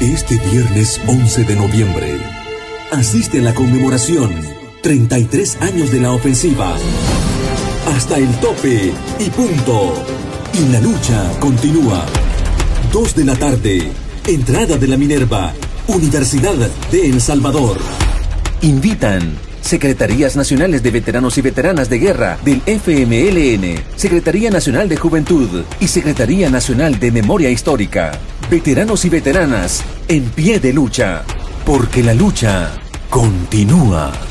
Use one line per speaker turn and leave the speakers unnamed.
Este viernes 11 de noviembre, asiste a la conmemoración 33 años de la ofensiva. Hasta el tope y punto. Y la lucha continúa. 2 de la tarde, entrada de la Minerva, Universidad de El Salvador.
Invitan Secretarías Nacionales de Veteranos y Veteranas de Guerra del FMLN, Secretaría Nacional de Juventud y Secretaría Nacional de Memoria Histórica. Veteranos y veteranas en pie de lucha, porque la lucha continúa.